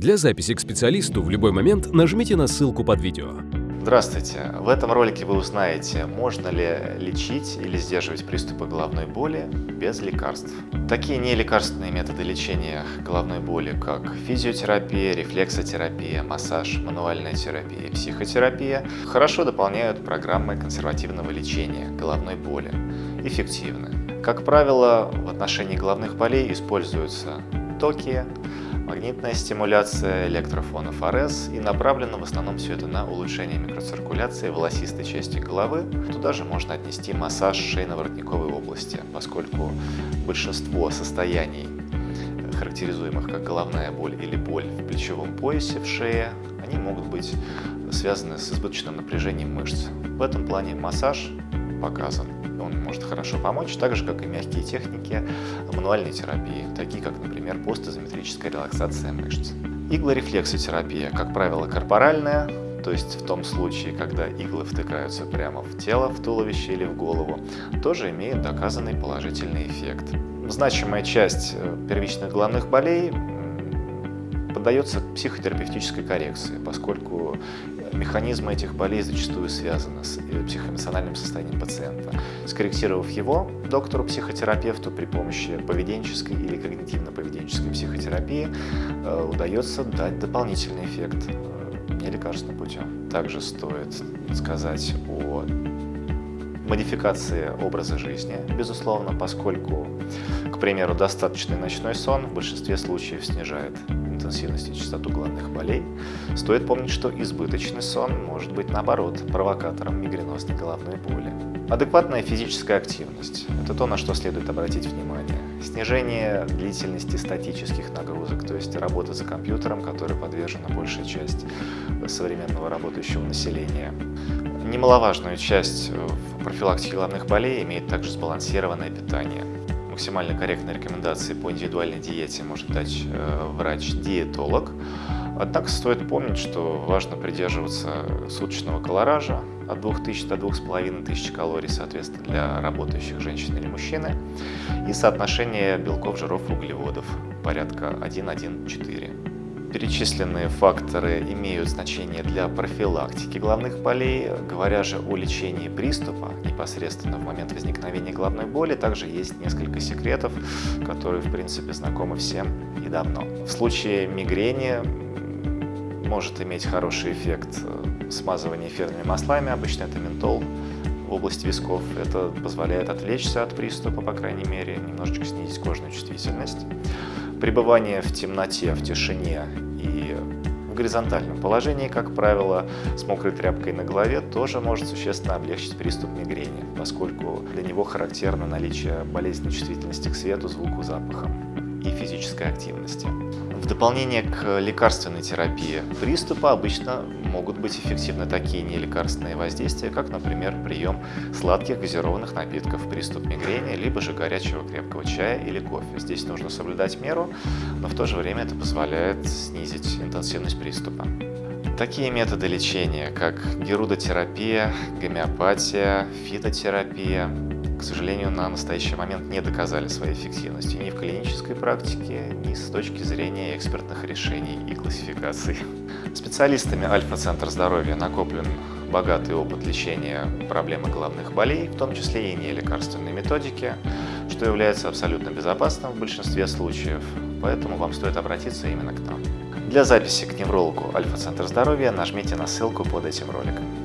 Для записи к специалисту в любой момент нажмите на ссылку под видео. Здравствуйте! В этом ролике вы узнаете, можно ли лечить или сдерживать приступы головной боли без лекарств. Такие нелекарственные методы лечения головной боли, как физиотерапия, рефлексотерапия, массаж, мануальная терапия психотерапия, хорошо дополняют программы консервативного лечения головной боли. Эффективны. Как правило, в отношении головных болей используются токи, магнитная стимуляция, электрофонов РС и направлено в основном все это на улучшение микроциркуляции волосистой части головы. Туда же можно отнести массаж шейно-воротниковой области, поскольку большинство состояний, характеризуемых как головная боль или боль в плечевом поясе, в шее, они могут быть связаны с избыточным напряжением мышц. В этом плане массаж показан он может хорошо помочь, так же, как и мягкие техники мануальной терапии, такие как, например, постизометрическая релаксация мышц. Иглорефлексотерапия, как правило, корпоральная, то есть в том случае, когда иглы втыкаются прямо в тело, в туловище или в голову, тоже имеет доказанный положительный эффект. Значимая часть э, первичных головных болей поддается психотерапевтической коррекции, поскольку механизмы этих болей зачастую связаны с э, психоэмоциональным состоянием пациента. Скорректировав его, доктору-психотерапевту при помощи поведенческой или когнитивно-поведенческой психотерапии э, удается дать дополнительный эффект э, нелекарственным путем. Также стоит сказать о модификации образа жизни, безусловно, поскольку, к примеру, достаточный ночной сон в большинстве случаев снижает интенсивность и частоту головных болей, стоит помнить, что избыточный сон может быть, наоборот, провокатором мигренозной головной боли. Адекватная физическая активность – это то, на что следует обратить внимание. Снижение длительности статических нагрузок, то есть работа за компьютером, которой подвержена большая часть современного работающего населения. Немаловажную часть в профилактике головных болей имеет также сбалансированное питание – максимально корректные рекомендации по индивидуальной диете может дать э, врач-диетолог. Однако стоит помнить, что важно придерживаться суточного колоража от 2000 до 2500 калорий, соответственно, для работающих женщин или мужчины, и соотношение белков, жиров углеводов порядка 1-1-4. Перечисленные факторы имеют значение для профилактики головных болей. Говоря же о лечении приступа непосредственно в момент возникновения головной боли, также есть несколько секретов, которые, в принципе, знакомы всем и давно. В случае мигрени может иметь хороший эффект э, смазывание эфирными маслами, обычно это ментол, в области висков. Это позволяет отвлечься от приступа, по крайней мере, немножечко снизить кожную чувствительность. Пребывание в темноте, в тишине и в горизонтальном положении, как правило, с мокрой тряпкой на голове тоже может существенно облегчить приступ мигрени, поскольку для него характерно наличие болезненной чувствительности к свету, звуку, запахам и физической активности. Дополнение к лекарственной терапии приступа обычно могут быть эффективны такие нелекарственные воздействия, как, например, прием сладких газированных напитков, приступ мигрени, либо же горячего крепкого чая или кофе. Здесь нужно соблюдать меру, но в то же время это позволяет снизить интенсивность приступа. Такие методы лечения, как герудотерапия, гомеопатия, фитотерапия, к сожалению, на настоящий момент не доказали своей эффективности ни в клинической практике, ни с точки зрения экспертных решений и классификаций. Специалистами Альфа-центр здоровья накоплен богатый опыт лечения проблемы головных болей, в том числе и нелекарственной методики, что является абсолютно безопасным в большинстве случаев, поэтому вам стоит обратиться именно к нам. Для записи к неврологу Альфа-центр здоровья нажмите на ссылку под этим роликом.